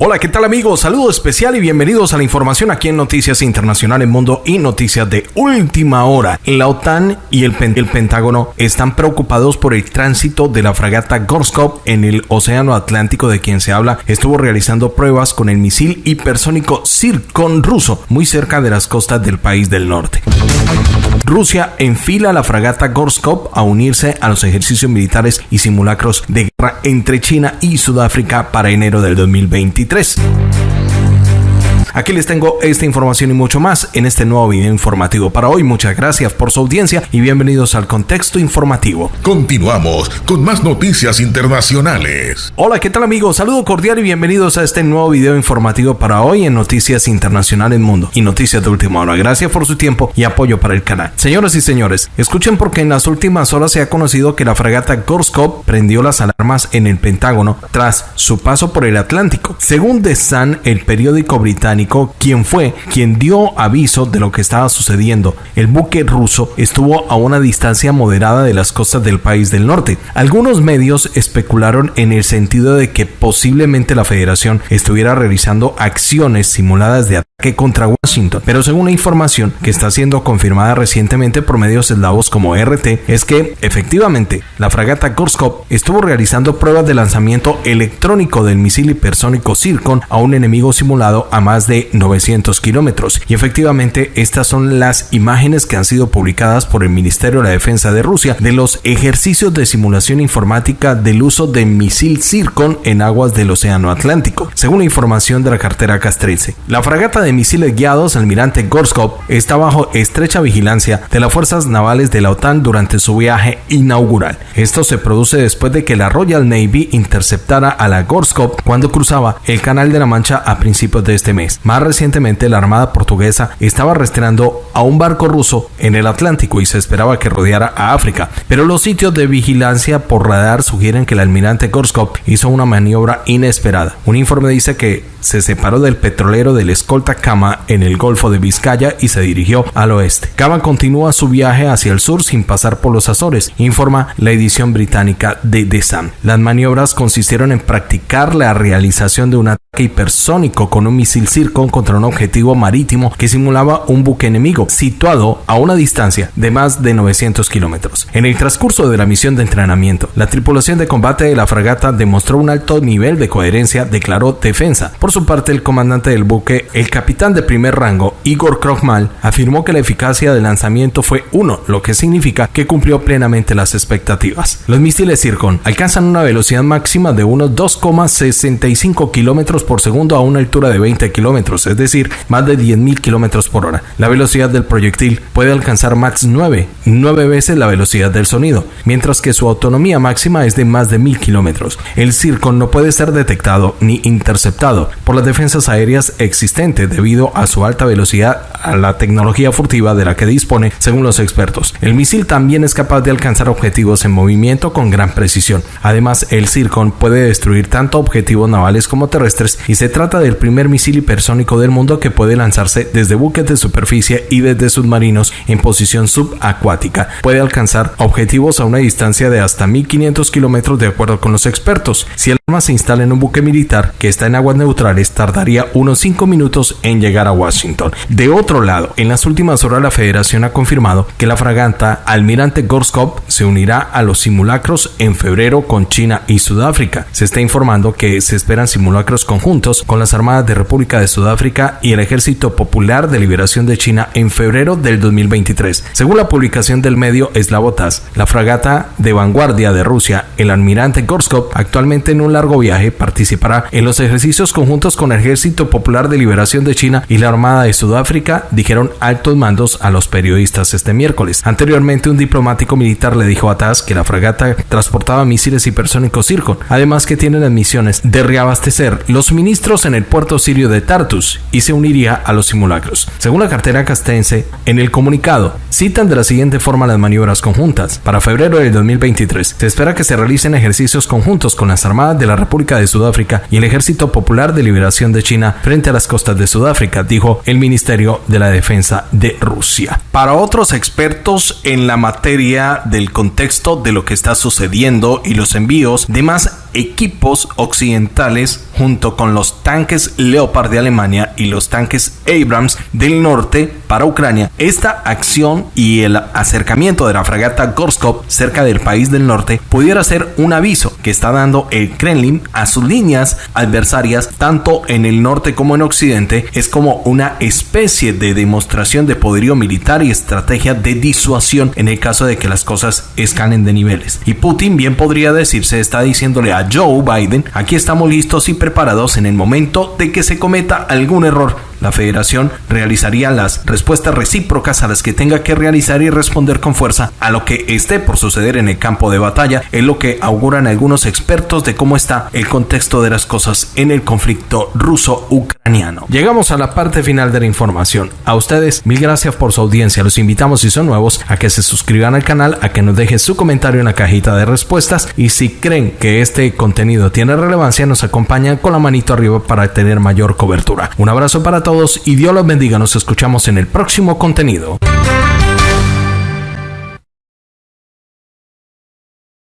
Hola, ¿qué tal amigos? Saludo especial y bienvenidos a la información aquí en Noticias Internacionales Mundo y Noticias de Última Hora. La OTAN y el, Pentágono están preocupados por el tránsito de la fragata Gorskov en el Océano Atlántico de quien se habla. Estuvo realizando pruebas con el misil hipersónico Zircon ruso muy cerca de las costas del país del norte. Rusia enfila la fragata Gorskov a unirse a los ejercicios militares y simulacros de entre China y Sudáfrica para enero del 2023. Aquí les tengo esta información y mucho más en este nuevo video informativo para hoy. Muchas gracias por su audiencia y bienvenidos al contexto informativo. Continuamos con más noticias internacionales. Hola, ¿qué tal amigos? Saludo cordial y bienvenidos a este nuevo video informativo para hoy en Noticias Internacionales Mundo y Noticias de Última Hora. Gracias por su tiempo y apoyo para el canal. Señoras y señores, escuchen porque en las últimas horas se ha conocido que la fragata Gorskov prendió las alarmas en el Pentágono tras su paso por el Atlántico. Según The Sun, el periódico británico, quien fue quien dio aviso de lo que estaba sucediendo. El buque ruso estuvo a una distancia moderada de las costas del país del norte. Algunos medios especularon en el sentido de que posiblemente la federación estuviera realizando acciones simuladas de ataque contra Washington, pero según la información que está siendo confirmada recientemente por medios eslavos como RT, es que efectivamente la fragata Gorskov estuvo realizando pruebas de lanzamiento electrónico del misil hipersónico Zircon a un enemigo simulado a más de 900 kilómetros. Y efectivamente, estas son las imágenes que han sido publicadas por el Ministerio de la Defensa de Rusia de los ejercicios de simulación informática del uso de misil Zircon en aguas del Océano Atlántico, según la información de la cartera castrense. La fragata de misiles guiados Almirante Gorskov está bajo estrecha vigilancia de las fuerzas navales de la OTAN durante su viaje inaugural. Esto se produce después de que la Royal Navy interceptara a la Gorskov cuando cruzaba el Canal de la Mancha a principios de este mes. Más recientemente, la Armada portuguesa estaba rastreando a un barco ruso en el Atlántico y se esperaba que rodeara a África, pero los sitios de vigilancia por radar sugieren que el almirante Gorskov hizo una maniobra inesperada. Un informe dice que se separó del petrolero del escolta Kama en el Golfo de Vizcaya y se dirigió al oeste. Kama continúa su viaje hacia el sur sin pasar por los Azores, informa la edición británica de The Sun. Las maniobras consistieron en practicar la realización de un ataque hipersónico con un misil Circon contra un objetivo marítimo que simulaba un buque enemigo situado a una distancia de más de 900 kilómetros. En el transcurso de la misión de entrenamiento, la tripulación de combate de la fragata demostró un alto nivel de coherencia, declaró defensa. Por su parte, el comandante del buque, el capitán de primer rango, Igor Krokmal, afirmó que la eficacia del lanzamiento fue 1, lo que significa que cumplió plenamente las expectativas. Los misiles Zircon alcanzan una velocidad máxima de unos 2,65 kilómetros por segundo a una altura de 20 kilómetros, es decir, más de 10.000 kilómetros por hora. La velocidad del proyectil puede alcanzar max 9, 9 veces la velocidad del sonido, mientras que su autonomía máxima es de más de 1000 kilómetros. El Zircon no puede ser detectado ni interceptado, por las defensas aéreas existentes debido a su alta velocidad a la tecnología furtiva de la que dispone según los expertos. El misil también es capaz de alcanzar objetivos en movimiento con gran precisión. Además, el Zircon puede destruir tanto objetivos navales como terrestres y se trata del primer misil hipersónico del mundo que puede lanzarse desde buques de superficie y desde submarinos en posición subacuática. Puede alcanzar objetivos a una distancia de hasta 1500 kilómetros de acuerdo con los expertos. Se instala en un buque militar que está en aguas neutrales, tardaría unos 5 minutos en llegar a Washington. De otro lado, en las últimas horas la Federación ha confirmado que la fragata Almirante Gorskov se unirá a los simulacros en febrero con China y Sudáfrica. Se está informando que se esperan simulacros conjuntos con las Armadas de República de Sudáfrica y el Ejército Popular de Liberación de China en febrero del 2023. Según la publicación del medio Slavotas, la fragata de vanguardia de Rusia, el Almirante Gorskov, actualmente en un largo viaje, participará en los ejercicios conjuntos con el Ejército Popular de Liberación de China y la Armada de Sudáfrica, dijeron altos mandos a los periodistas este miércoles. Anteriormente, un diplomático militar le dijo a TAS que la fragata transportaba misiles hipersónicos Zircon, además que tiene las misiones de reabastecer los suministros en el puerto sirio de Tartus y se uniría a los simulacros. Según la cartera castense, en el comunicado citan de la siguiente forma las maniobras conjuntas. Para febrero del 2023 se espera que se realicen ejercicios conjuntos con las Armadas de la República de Sudáfrica y el Ejército Popular de liberación de China frente a las costas de Sudáfrica, dijo el Ministerio de la Defensa de Rusia. Para otros expertos en la materia del contexto de lo que está sucediendo y los envíos de más equipos occidentales junto con los tanques Leopard de Alemania y los tanques Abrams del norte para Ucrania. Esta acción y el acercamiento de la fragata Gorskov cerca del país del norte pudiera ser un aviso que está dando el Kremlin a sus líneas adversarias tanto en el norte como en occidente. Es como una especie de demostración de poderío militar y estrategia de disuasión en el caso de que las cosas escalen de niveles. Y Putin bien podría decirse está diciéndole a Joe Biden, aquí estamos listos y preparados en el momento de que se cometa algún error la federación realizaría las respuestas recíprocas a las que tenga que realizar y responder con fuerza a lo que esté por suceder en el campo de batalla, es lo que auguran algunos expertos de cómo está el contexto de las cosas en el conflicto ruso-ucraniano. Llegamos a la parte final de la información. A ustedes, mil gracias por su audiencia. Los invitamos si son nuevos a que se suscriban al canal, a que nos dejen su comentario en la cajita de respuestas y si creen que este contenido tiene relevancia, nos acompañan con la manito arriba para tener mayor cobertura. Un abrazo para todos y Dios los bendiga. Nos escuchamos en el próximo contenido.